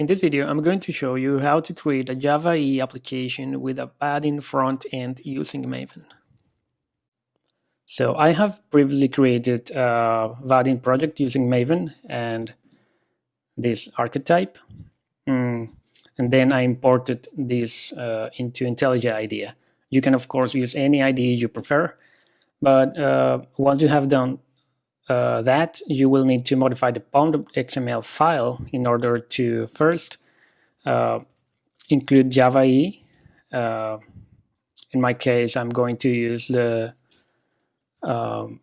In this video, I'm going to show you how to create a Java EE application with a Vaadin front end using Maven. So I have previously created a Vaadin project using Maven and this archetype. Mm, and then I imported this uh, into IntelliJ IDEA. You can, of course, use any IDE you prefer. But uh, once you have done uh, that, you will need to modify the pom.xml file in order to first uh, include Java EE. Uh, in my case, I'm going to use the um,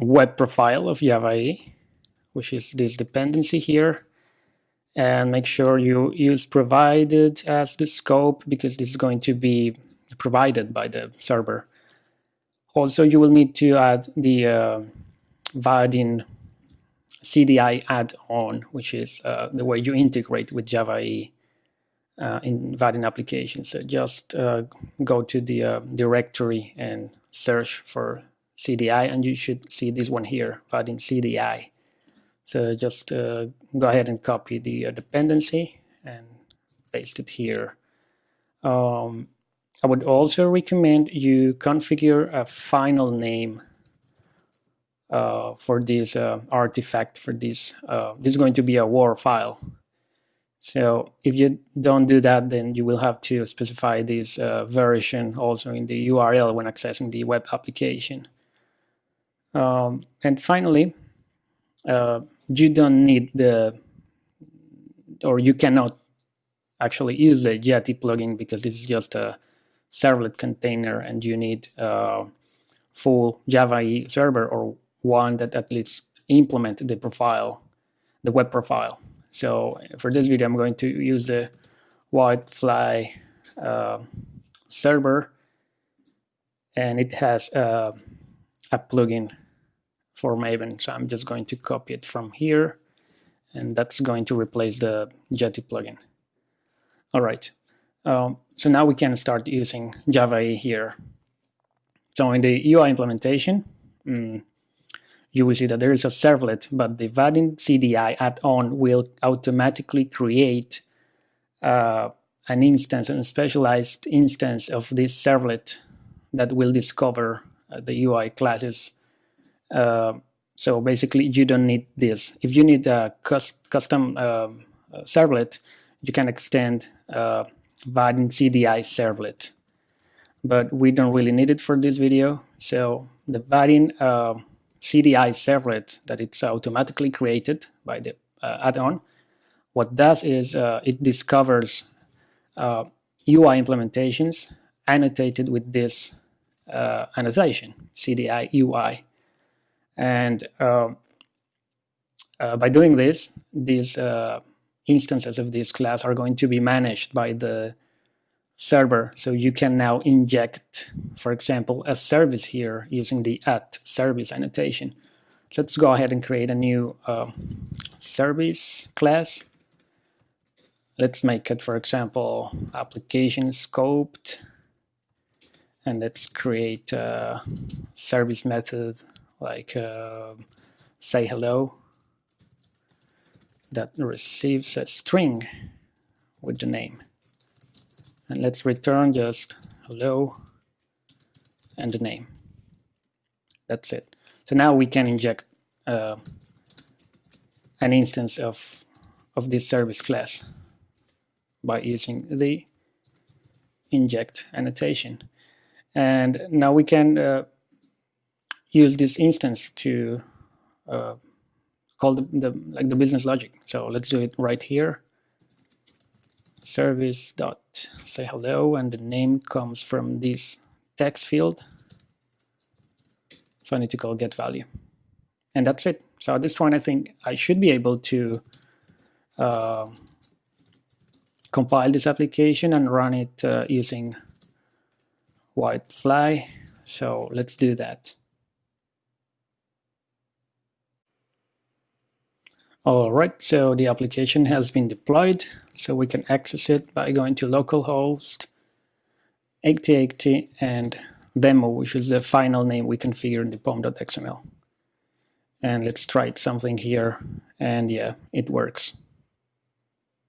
web profile of Java EE, which is this dependency here. And make sure you use provided as the scope because this is going to be provided by the server. Also, you will need to add the uh, Vaadin CDI add-on, which is uh, the way you integrate with Java EE uh, in Vaadin applications. So just uh, go to the uh, directory and search for CDI, and you should see this one here, Vaadin CDI. So just uh, go ahead and copy the uh, dependency and paste it here. Um, I would also recommend you configure a final name uh, for this uh, artifact for this. Uh, this is going to be a WAR file. So if you don't do that, then you will have to specify this uh, version also in the URL when accessing the web application. Um, and finally, uh, you don't need the, or you cannot actually use the Jetty plugin because this is just a servlet container and you need uh, full Java EE server or one that at least implement the profile, the web profile. So for this video, I'm going to use the WildFly uh, server and it has uh, a plugin for Maven. So I'm just going to copy it from here and that's going to replace the Jetty plugin. All right, um, so now we can start using Java here. So in the UI implementation, mm, you will see that there is a servlet, but the Vaadin CDI add-on will automatically create uh, an instance, a specialized instance of this servlet that will discover uh, the UI classes. Uh, so basically, you don't need this. If you need a custom um, servlet, you can extend uh, Vaadin CDI servlet. But we don't really need it for this video. So the Vaadin uh, CDI servlet that it's automatically created by the uh, add-on, what does is uh, it discovers uh, UI implementations annotated with this uh, annotation, CDI UI. And uh, uh, by doing this, these instances of this class are going to be managed by the server. So you can now inject, for example, a service here using the at service annotation. Let's go ahead and create a new uh, service class. Let's make it, for example, application scoped. And let's create a service method like uh, say hello that receives a string with the name. And let's return just hello and the name. That's it. So now we can inject uh, an instance of of this service class by using the inject annotation. And now we can uh, use this instance to uh, call the, the like the business logic. So let's do it right here. Service dot say hello and the name comes from this text field. So I need to call get value. And that's it. So at this point I think I should be able to uh, compile this application and run it uh, using WildFly. So let's do that All right, so the application has been deployed, so we can access it by going to localhost 8080 and demo, which is the final name we configured in the pom.xml. And let's try something here, and yeah, it works.